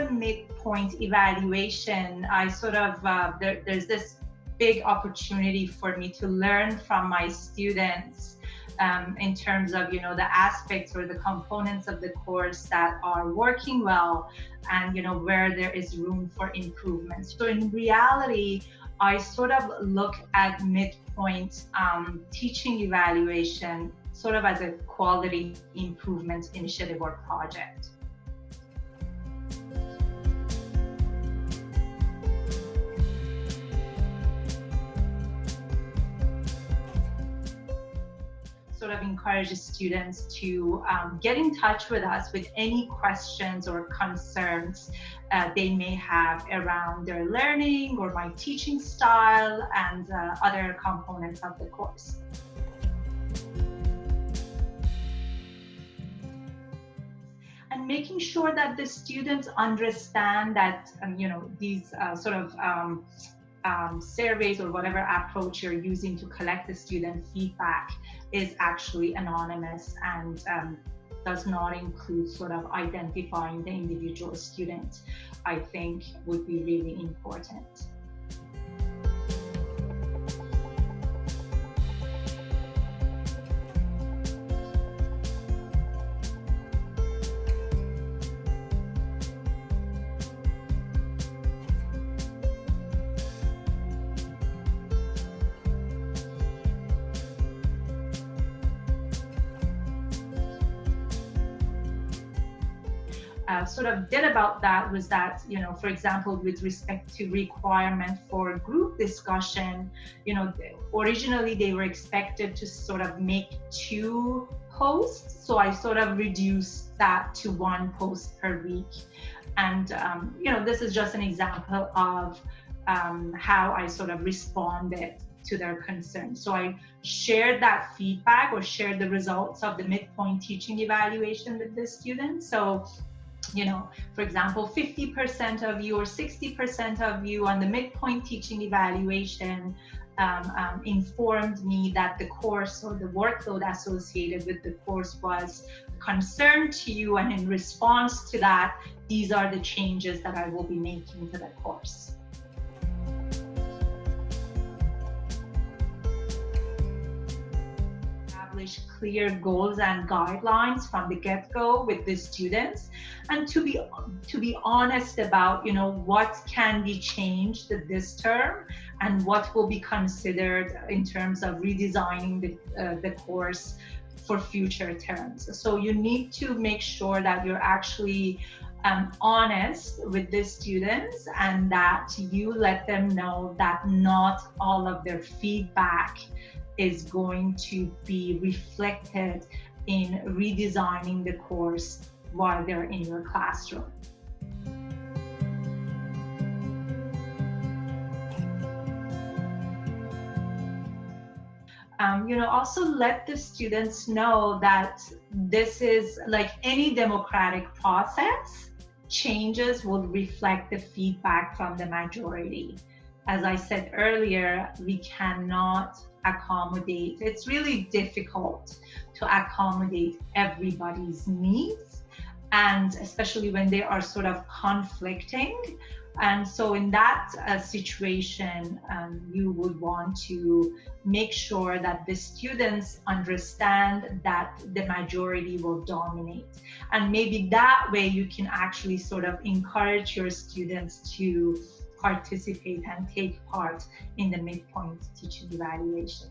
a midpoint evaluation, I sort of, uh, there, there's this big opportunity for me to learn from my students um, in terms of you know the aspects or the components of the course that are working well and you know where there is room for improvement. So in reality i sort of look at midpoint um, teaching evaluation sort of as a quality improvement initiative or project sort of encourages students to um, get in touch with us with any questions or concerns uh, they may have around their learning or my teaching style and uh, other components of the course. And making sure that the students understand that, um, you know, these uh, sort of um, um, surveys or whatever approach you're using to collect the student feedback is actually anonymous and um, does not include sort of identifying the individual student, I think would be really important. Uh, sort of did about that was that, you know, for example, with respect to requirement for group discussion, you know, originally they were expected to sort of make two posts. So I sort of reduced that to one post per week. And, um, you know, this is just an example of um, how I sort of responded to their concerns. So I shared that feedback or shared the results of the midpoint teaching evaluation with the students. So you know, for example, 50% of you or 60% of you on the midpoint teaching evaluation um, um, informed me that the course or the workload associated with the course was concern to you and in response to that, these are the changes that I will be making to the course. Establish clear goals and guidelines from the get-go with the students. And to be to be honest about you know what can be changed this term and what will be considered in terms of redesigning the, uh, the course for future terms. So you need to make sure that you're actually um, honest with the students and that you let them know that not all of their feedback is going to be reflected in redesigning the course while they're in your classroom. Um, you know, also let the students know that this is like any democratic process, changes will reflect the feedback from the majority. As I said earlier, we cannot accommodate. It's really difficult to accommodate everybody's needs and especially when they are sort of conflicting. And so in that uh, situation, um, you would want to make sure that the students understand that the majority will dominate. And maybe that way you can actually sort of encourage your students to participate and take part in the midpoint teaching evaluation.